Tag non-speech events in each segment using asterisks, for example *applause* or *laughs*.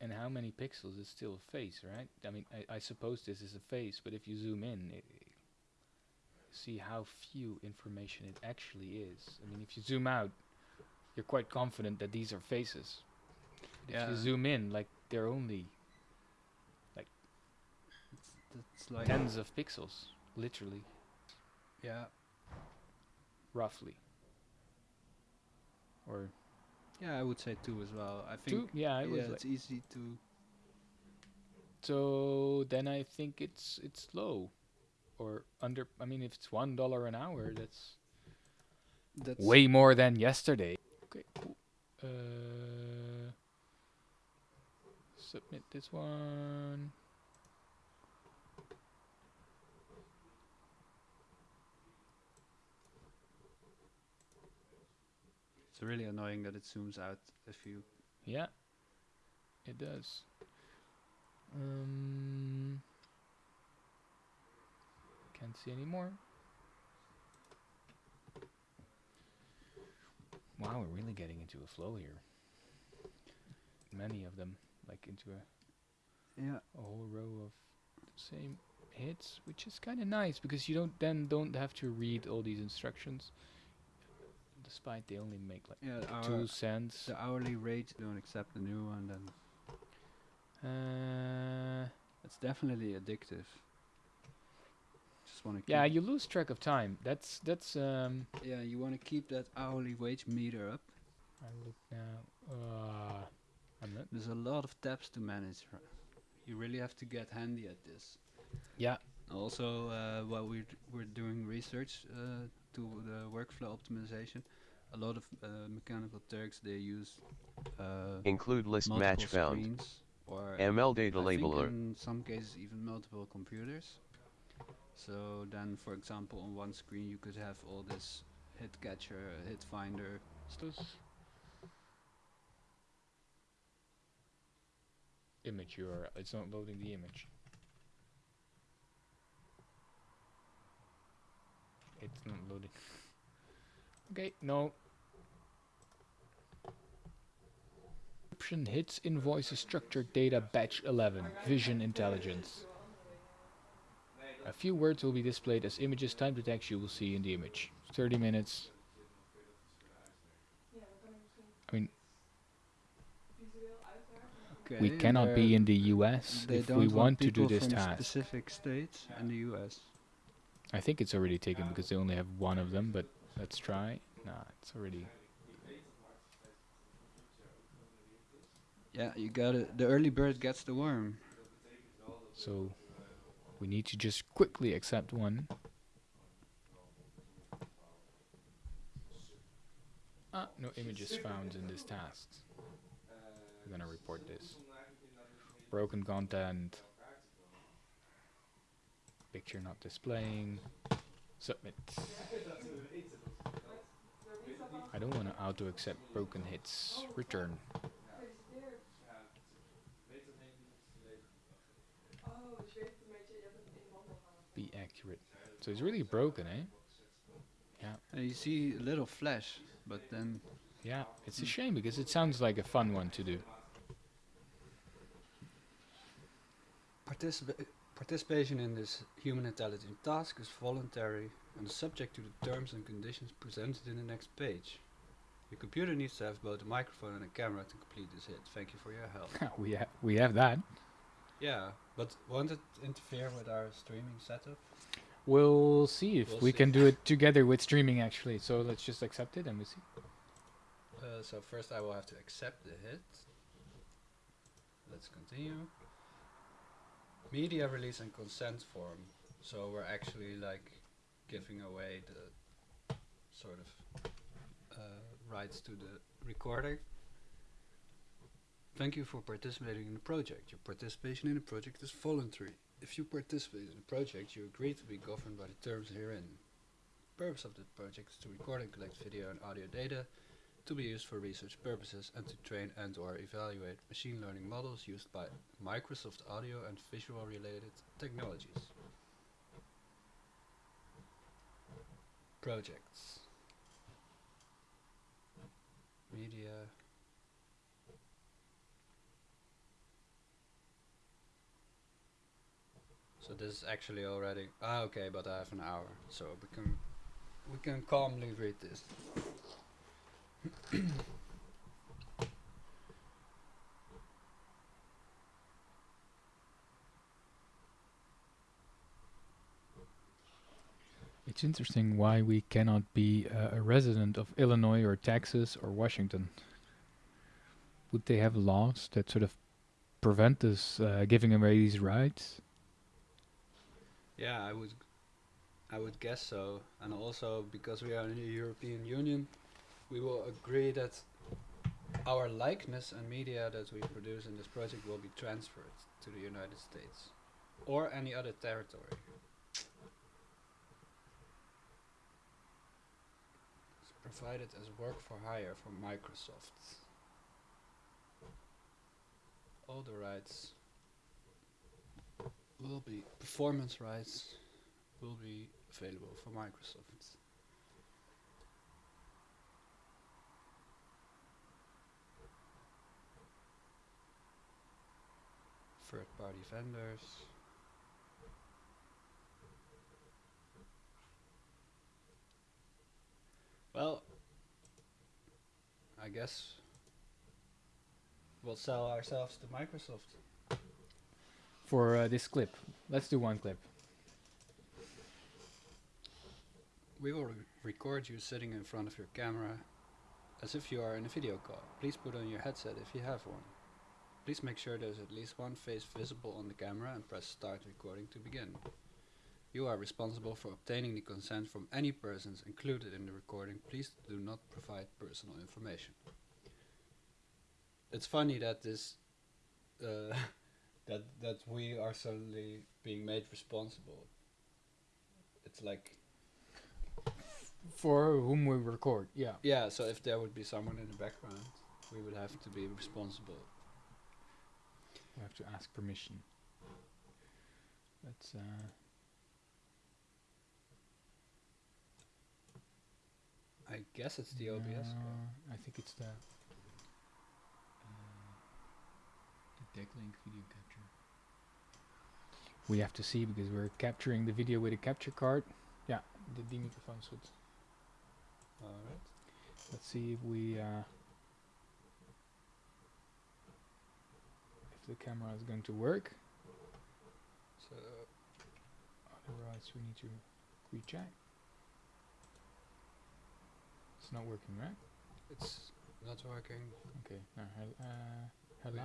and how many pixels is still a face, right? I mean, I, I suppose this is a face, but if you zoom in, i see how few information it actually is. I mean, if you zoom out, you're quite confident that these are faces. If Yeah. you zoom in, like they're only It's, it's like tens of pixels, literally, yeah, roughly. Or yeah. I would say two as well. I two? think Yeah, it yeah, was like it's easy to. So then I think it's it's low, or under. I mean, if it's one dollar an hour, that's That's way more than yesterday. Okay, cool. Uh, submit this one. It's really annoying that it zooms out if you. Yeah, it does. Um, can't see anymore. Wow, we're really getting into a flow here. Many of them, like into a Yeah. a whole row of the same hits, which is kind of nice because you don't then don't have to read all these instructions. Despite they only make like Yeah. Two cents. the hourly rate don't accept the new one, then Uh, it's definitely addictive. Just want to. yeah, you lose track of time. That's that's um. Yeah, you want to keep that hourly wage meter up. I look now. Uh, I'm not. There's a lot of tabs to manage. You really have to get handy at this. Yeah. Also, uh, while we're we're doing research uh, to the workflow optimization, a lot of uh, mechanical Turks they use uh, Include list match found. or ML data I think labeler. in some cases even multiple computers. So then, for example, on one screen you could have all this hit catcher, hit finder. This image URL. It's not loading the image. It's not loading. okay, no. Hits invoices structured data batch 11 vision intelligence. A few words will be displayed as images. Time to text you will see in the image. 30 minutes. I mean, Okay, we cannot be in the US if we want to do this from task. specific states in the U.S. I think it's already taken because they only have one of them, but let's try. Nah, it's already. Yeah, you got it. The early bird gets the worm. So we need to just quickly accept one. Ah, no images found in this task. We're gonna report this. Broken content. Picture not displaying. Submit. I don't want to auto accept broken hits. Return. Be accurate. So it's really broken, eh? Yeah. And you see a little flash, but then Yeah, it's a shame because it sounds like a fun one to do. Participa- participation in this human intelligence task is voluntary and subject to the terms and conditions presented in the next page. Your computer needs to have both a microphone and a camera to complete this hit. Thank you for your help. *laughs* we ha- we have that. yeah, but won't it interfere with our streaming setup? We'll see if We'll we see. can do it together with streaming actually. So let's just accept it and we see. Uh, so first I will have to accept the hit. Let's continue. Media release and consent form. So we're actually like giving away the sort of uh, rights to the recording. Thank you for participating in the project. Your participation in the project is voluntary. If you participate in the project, you agree to be governed by the terms herein. The purpose of the project is to record and collect video and audio data to be used for research purposes and to train and or evaluate machine learning models used by Microsoft audio and visual related technologies. Projects. Media. So this is actually already ah okay, but I have an hour, so we can we can calmly read this. *coughs* It's interesting why we cannot be uh, a resident of Illinois or Texas or Washington. Would they have laws that sort of prevent us uh, giving away these rights? Yeah, I would I would guess so. And also because we are in the European Union, we will agree that our likeness and media that we produce in this project will be transferred to the United States or any other territory. It's provided as work for hire from Microsoft. All the rights will be performance rights will be available for Microsoft. Third party vendors. Well, I guess we'll sell ourselves to Microsoft. For uh, this clip, let's do one clip. We will re- record you sitting in front of your camera as if you are in a video call. Please put on your headset if you have one. Please make sure there's at least one face visible on the camera and press start recording to begin. You are responsible for obtaining the consent from any persons included in the recording. Please do not provide personal information. It's funny that this uh, *laughs* that that we are suddenly being made responsible. It's like For whom we record, yeah. Yeah, so if there would be someone in the background, we would have to be responsible. We have to ask permission. Let's. Uh, I guess it's the OBS. no, I think it's the. The Decklink video capture. We have to see because we're capturing the video with a capture card. Yeah, the D microphone should. Alright. Let's see if we. Uh, if the camera is going to work. So Otherwise, we need to recheck. It's not working, right? it's not working. Okay. Now, hel- uh, hello.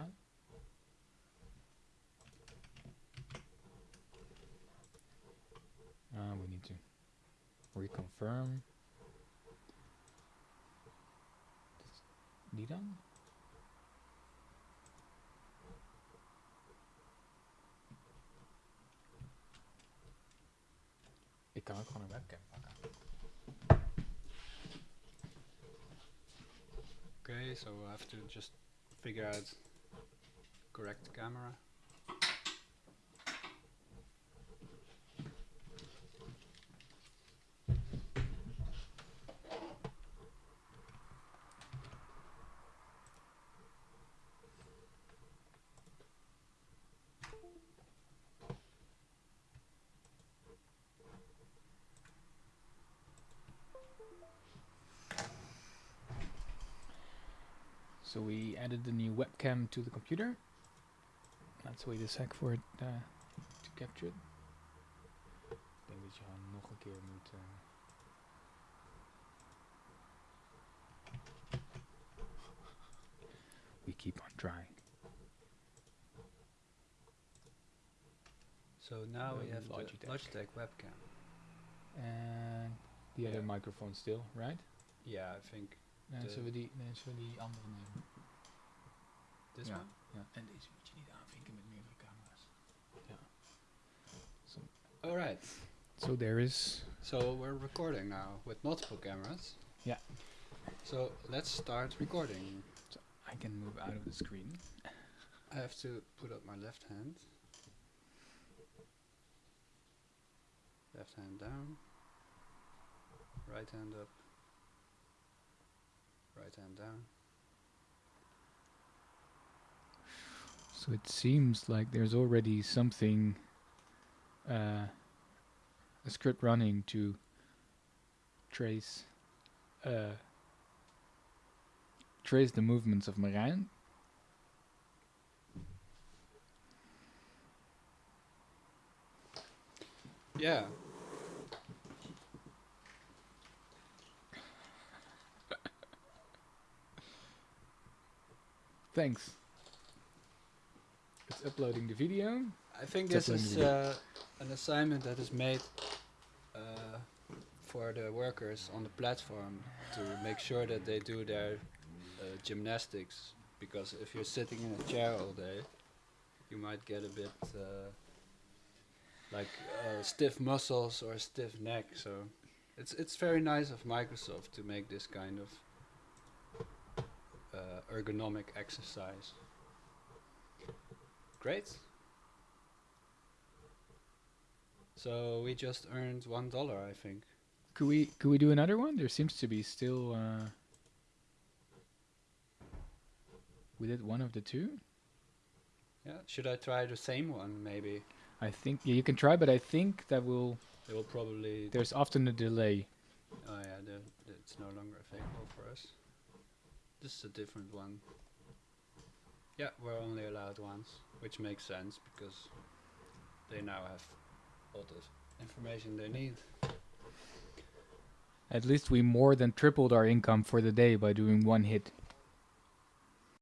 Uh, we need to reconfirm. Die dan? Ik kan ook gewoon een webcam. Okay, so we'll have to just figure out correct camera. So we added the new webcam to the computer. Let's wait a sec for it uh, to capture it. Ik denk dat je gewoon nog een keer moet. uh, we keep on trying. So now we have the Logitech. Logitech webcam. And the other microphone still, right? Yeah, I think Nee, De- zullen we die, nee, zullen we die andere nemen? this Ja. Ja. En deze moet je niet aanvinken met meerdere camera's. So, Alright. so there is. So we're recording now with multiple cameras. Yeah. So let's start recording. I can move out of the screen. I have to put up my left hand. Left hand down. Right hand up. Right hand down. So it seems like there's already something uh, a script running to trace uh, trace the movements of Marijn. Yeah. Thanks. It's uploading the video. I think It's this is uh, an assignment that is made uh, for the workers on the platform to make sure that they do their uh, gymnastics. Because if you're sitting in a chair all day, you might get a bit uh, like uh, stiff muscles or stiff neck. So it's it's very nice of Microsoft to make this kind of ergonomic exercise. Great. So we just earned one dollar, I think. Could we could we do another one? There seems to be still. Uh, we did one of the two. Yeah. Should I try the same one? Maybe I think yeah, you can try, but I think that will. it will probably. There's often a delay. Oh yeah, the, it's no longer available for us. This is a different one. Yeah, we're only allowed once, which makes sense because they now have all the information they need. At least we more than tripled our income for the day by doing one hit.